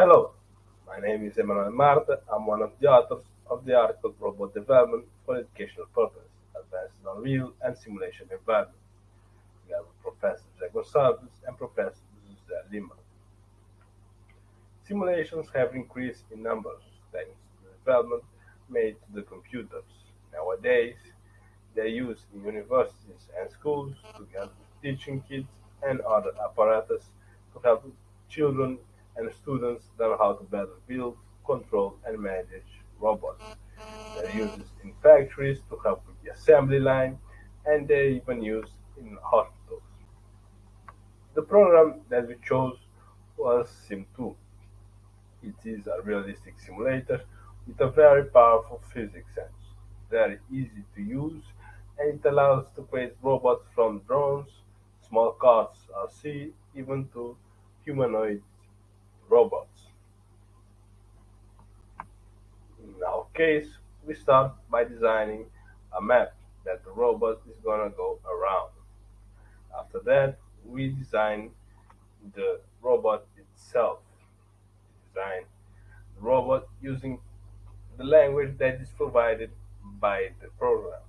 Hello, my name is Emanuel Marte. I'm one of the authors of the article Robot Development for Educational Purposes, Advanced on-Real and Simulation Environment. We have Professor José Gonçalves and Professor José Lima. Simulations have increased in numbers thanks to the development made to the computers. Nowadays, they're used in universities and schools together with teaching kids and other apparatus to help children and students learn how to better build, control, and manage robots. They're used in factories to help with the assembly line, and they're even used in hospitals. The program that we chose was SimTwo. It is a realistic simulator with a very powerful physics sense, very easy to use, and it allows to create robots from drones, small cars, RC, even to humanoid robots. In our case, we start by designing a map that the robot is gonna go around. After that, we design the robot itself. Design the robot using the language that is provided by the program.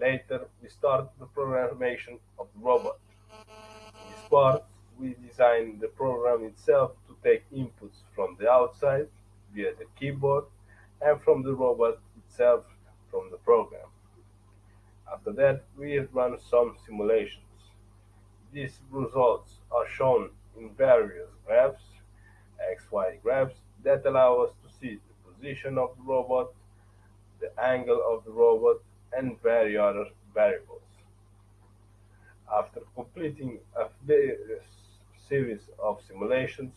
Later, we start the programmation of the robot. In this part, we design the program itself to take inputs from the outside via the keyboard and from the robot itself from the program. After that, we run some simulations. These results are shown in various graphs, XY graphs, that allow us to see the position of the robot, the angle of the robot, and various other variables. After completing a simulations,